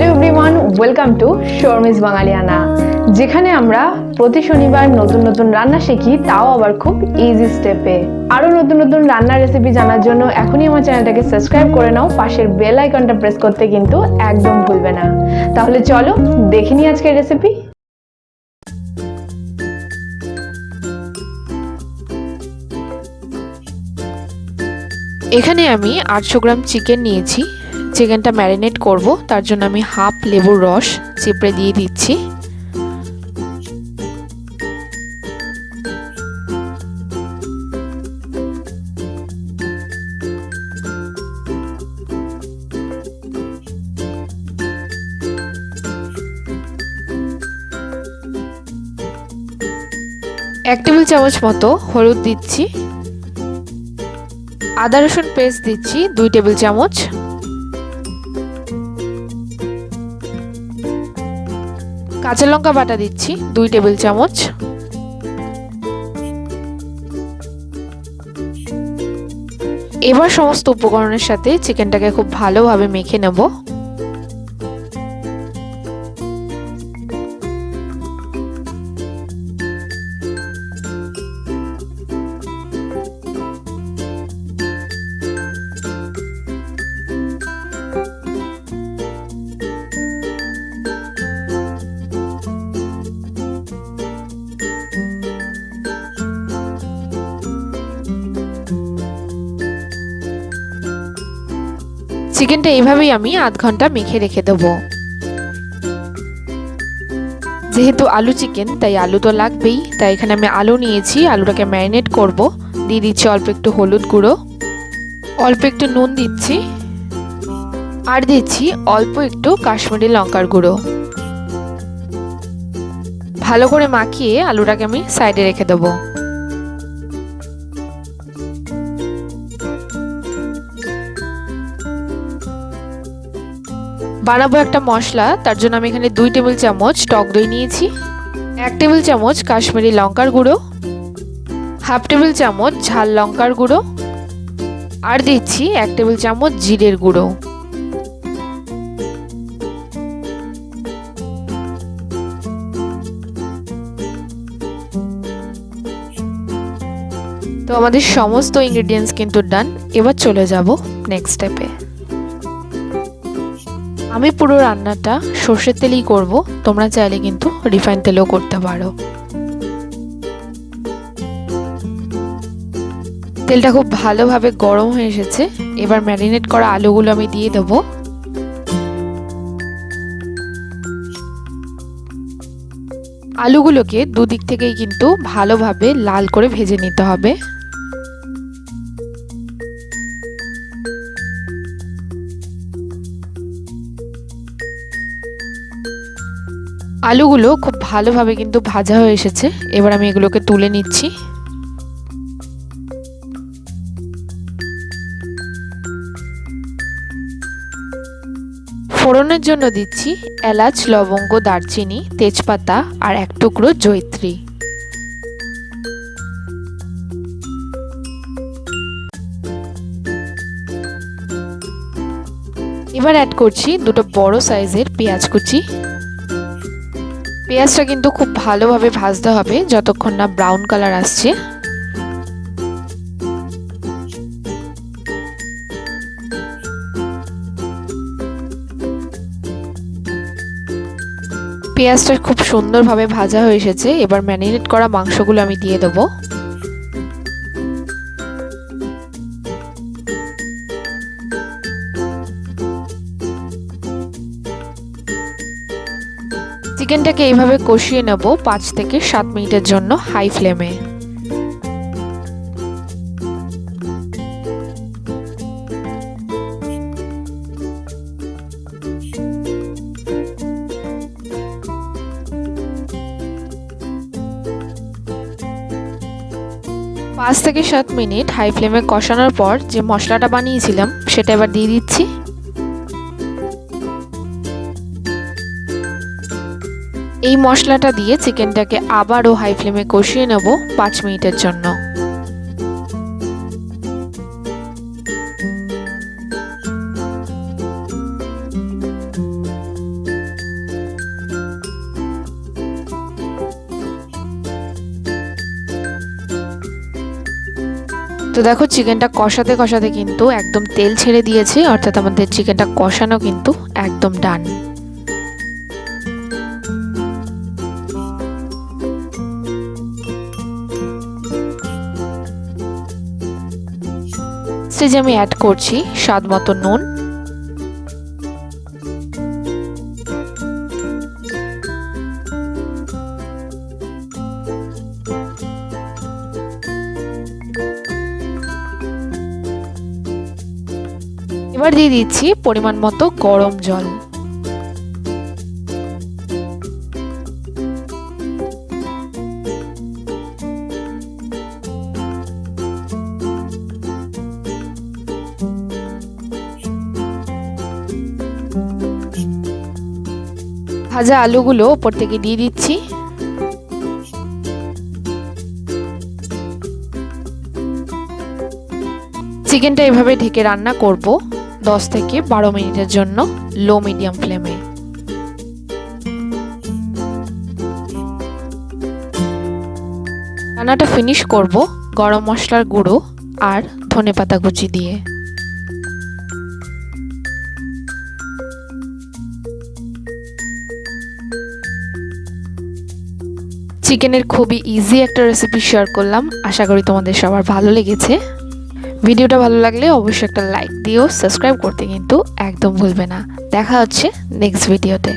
Hello everyone welcome to শর্মিস বাঙালিয়ানা যেখানে আমরা প্রতি শনিবার নতুন নতুন রান্না শিখি, তাও আবার খুব ইজি স্টেপে আরও নতুন নতুন রান্নার রেসিপি জানার জন্য এখনই আমার চ্যানেলটাকে সাবস্ক্রাইব করে নাও, পাশের বেল আইকনটা প্রেস করতে কিন্তু একদম ভুলবে না। তাহলে চলো দেখে নিই আজকের রেসিপি এখানে আমি আটশো গ্রাম চিকেন নিয়েছি। চিকেনটা ম্যারিনেট করব। তার জন্য আমি হাফ লেবুর রস চিপড়ে দিয়ে দিচ্ছি। এক টেবিল চামচ মতো হলুদ দিচ্ছি। আদা রসুন পেস্ট দিচ্ছি, দুই টেবিল চামচ। কাঁচা লঙ্কা বাটা দিচ্ছি, দুই টেবিল চামচ। এবার সমস্ত উপকরণের সাথে চিকেনটাকে খুব ভালোভাবে মেখে নেব। চিকেনটা এইভাবেই আমি আধ ঘণ্টা মেখে রেখে দেবো। যেহেতু আলু চিকেন, তাই আলু তো লাগবেই, তাই এখানে আমি আলু নিয়েছি, আলুটাকে ম্যারিনেট করব। দিয়ে দিচ্ছি অল্প একটু হলুদ গুঁড়ো, অল্প একটু নুন দিচ্ছি, আর দিচ্ছি অল্প একটু কাশ্মীরি লঙ্কার গুঁড়ো। ভালো করে মাখিয়ে আলুটাকে আমি সাইডে রেখে দেবো। বানাবো একটা মশলা, তার জন্য আমি এখানে দুই টেবিল চামচ টক দই নিয়েছি, এক টেবিল চামচ কাশ্মীরি লঙ্কার গুঁড়ো, হাফ টেবিল চামচ ঝাল লঙ্কার গুঁড়ো, আর দিচ্ছি এক টেবিল চামচ জিরের গুঁড়ো। তো আমাদের সমস্ত ইনগ্রিডিয়েন্টস কিন্তু ডান এবার চলে যাব নেক্সট স্টেপে আমি পুরো রান্নাটা সর্ষের তেলেই করব, তোমরা চাইলে কিন্তু রিফাইন তেলেও করতে পারো। তেলটা খুব ভালোভাবে গরম হয়ে এসেছে, এবার ম্যারিনেট করা আলুগুলো আমি দিয়ে দেবো। আলুগুলোকে দুদিক থেকেই কিন্তু ভালোভাবে লাল করে ভেজে নিতে হবে। আলুগুলো খুব ভালোভাবে কিন্তু ভাজা হয়ে এসেছে। এবার আমি এগুলোকে তুলে নিচ্ছি। ফোড়নের জন্য দিচ্ছি এলাচ, লবঙ্গ, দারচিনি, তেজপাতা আর এক টুকরো জৈত্রী এবার অ্যাড করছি দুটো বড় সাইজের পেঁয়াজ কুচি। পেঁয়াজটা কিন্তু খুব ভালোভাবে ভাজতে হবে যতক্ষণ না ব্রাউন কালার আসছে। পেঁয়াজটা খুব সুন্দরভাবে ভাজা হয়ে এসেছে। এবার ম্যারিনেট করা মাংসগুলো আমি দিয়ে দেবো। চিকেনটাকে এইভাবে কষিয়ে নেব পাঁচ থেকে সাত মিনিটের জন্য হাই ফ্লেমে পাঁচ থেকে সাত মিনিট হাই ফ্লেমে কষানোর পর যে মশলাটা বানিয়েছিলাম, সেটা এবার দিয়ে দিচ্ছি। এই মশলাটা দিয়ে চিকেনটাকে আবারও হাই ফ্লেমে কষিয়ে নেব পাঁচ মিনিটের জন্য। তো দেখো, চিকেনটা কষাতে কষাতে কিন্তু একদম তেল ছেড়ে দিয়েছে, অর্থাৎ আমাদের চিকেনটা কষানো কিন্তু একদম ডান স্টেজে আমি অ্যাড করছি স্বাদ মতো নুন। এবার দিয়ে দিচ্ছি পরিমাণ মতো গরম জল। ভাজা আলুগুলো ওপর থেকে দিয়ে দিচ্ছি। চিকেনটা এভাবে ঢেকে রান্না করব দশ থেকে বারো মিনিটের জন্য লো মিডিয়াম ফ্লেমে। রান্নাটা ফিনিশ করব গরম মশলার গুঁড়ো আর ধনেপাতা কুচি দিয়ে। চিকেনের খুবই ইজি একটা রেসিপি শেয়ার করলাম। আশা করি তোমাদের সবার ভালো লেগেছে। ভিডিওটা ভালো লাগলে অবশ্যই একটা লাইক দিও সাবস্ক্রাইব করতে কিন্তু একদম ভুলবে না। দেখা হচ্ছে নেক্সট ভিডিওতে